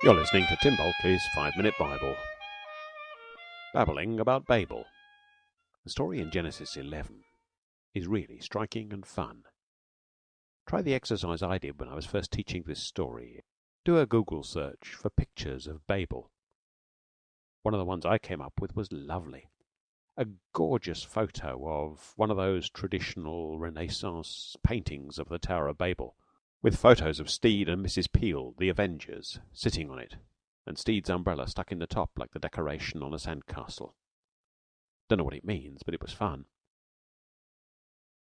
You're listening to Tim Bulkeley's Five Minute Bible. Babbling about Babel. The story in Genesis 11 is really striking and fun. Try the exercise I did when I was first teaching this story. Do a Google search for pictures of Babel. One of the ones I came up with was lovely. A gorgeous photo of one of those traditional Renaissance paintings of the Tower of Babel with photos of Steed and Mrs. Peel, the Avengers, sitting on it, and Steed's umbrella stuck in the top like the decoration on a sand castle. Don't know what it means, but it was fun.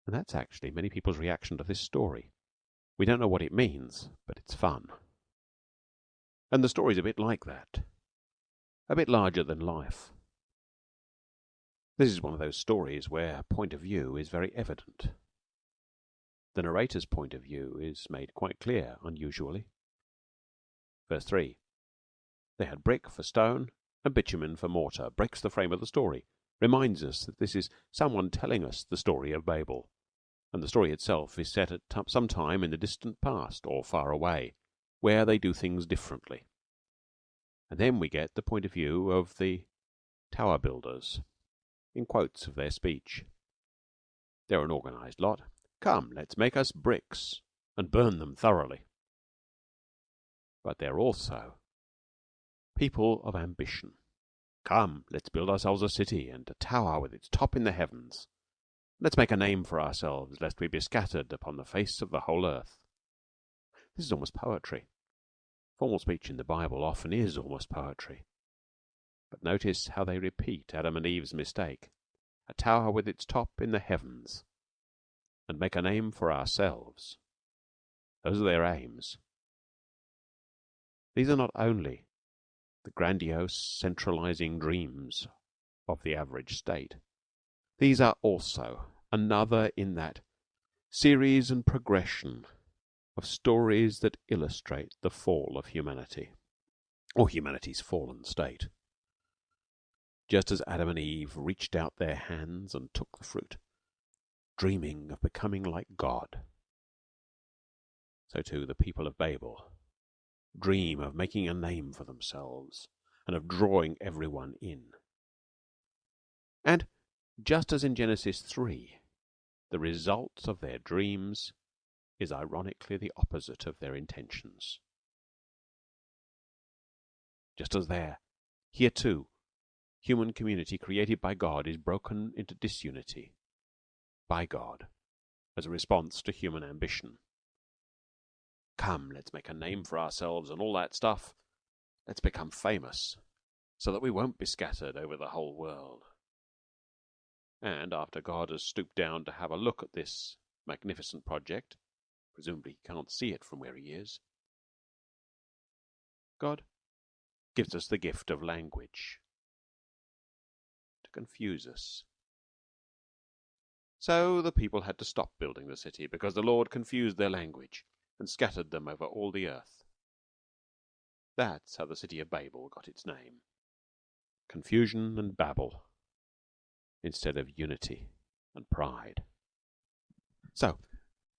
And that's actually many people's reaction to this story. We don't know what it means, but it's fun. And the story's a bit like that. A bit larger than life. This is one of those stories where point of view is very evident. The narrator's point of view is made quite clear, unusually. Verse 3 They had brick for stone and bitumen for mortar, breaks the frame of the story, reminds us that this is someone telling us the story of Babel, and the story itself is set at some time in the distant past or far away, where they do things differently. And then we get the point of view of the tower builders, in quotes of their speech. They're an organized lot. Come, let's make us bricks and burn them thoroughly. But they're also people of ambition. Come, let's build ourselves a city and a tower with its top in the heavens. Let's make a name for ourselves, lest we be scattered upon the face of the whole earth. This is almost poetry. Formal speech in the Bible often is almost poetry. But notice how they repeat Adam and Eve's mistake a tower with its top in the heavens and make a name for ourselves. Those are their aims. These are not only the grandiose centralizing dreams of the average state. These are also another in that series and progression of stories that illustrate the fall of humanity, or humanity's fallen state. Just as Adam and Eve reached out their hands and took the fruit, dreaming of becoming like God. So too the people of Babel dream of making a name for themselves and of drawing everyone in. And just as in Genesis 3, the result of their dreams is ironically the opposite of their intentions. Just as there, here too, human community created by God is broken into disunity by God as a response to human ambition. Come, let's make a name for ourselves and all that stuff. Let's become famous so that we won't be scattered over the whole world. And after God has stooped down to have a look at this magnificent project, presumably he can't see it from where he is, God gives us the gift of language to confuse us so the people had to stop building the city, because the Lord confused their language and scattered them over all the earth. That's how the city of Babel got its name. Confusion and babble instead of unity and pride. So,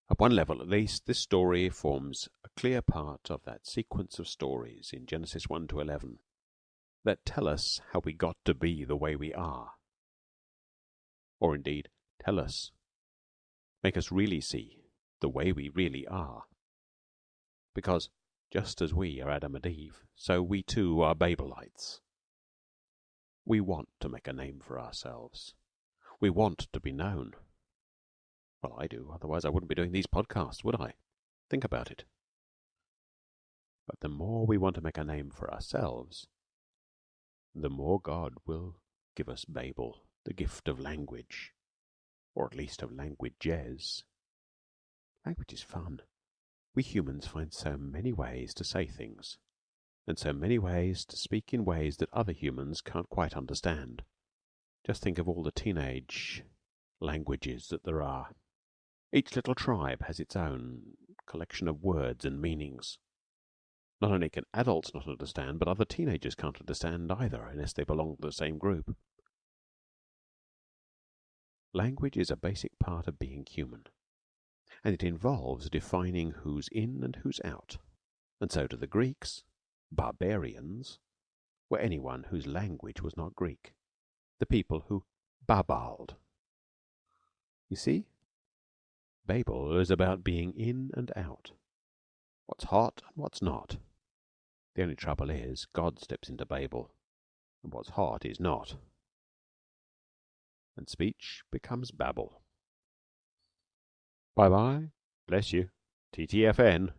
at one level at least, this story forms a clear part of that sequence of stories in Genesis 1 to 11 that tell us how we got to be the way we are. Or indeed, Tell us. Make us really see the way we really are. Because just as we are Adam and Eve, so we too are Babelites. We want to make a name for ourselves. We want to be known. Well, I do, otherwise I wouldn't be doing these podcasts, would I? Think about it. But the more we want to make a name for ourselves, the more God will give us Babel, the gift of language or at least of languid jazz. Language is fun. We humans find so many ways to say things, and so many ways to speak in ways that other humans can't quite understand. Just think of all the teenage languages that there are. Each little tribe has its own collection of words and meanings. Not only can adults not understand, but other teenagers can't understand either unless they belong to the same group. Language is a basic part of being human, and it involves defining who's in and who's out. And so to the Greeks, barbarians were anyone whose language was not Greek the people who "babballed." You see, Babel is about being in and out what's hot and what's not. The only trouble is, God steps into Babel, and what's hot is not, and speech becomes babble. Bye bye. Bless you. TTFN.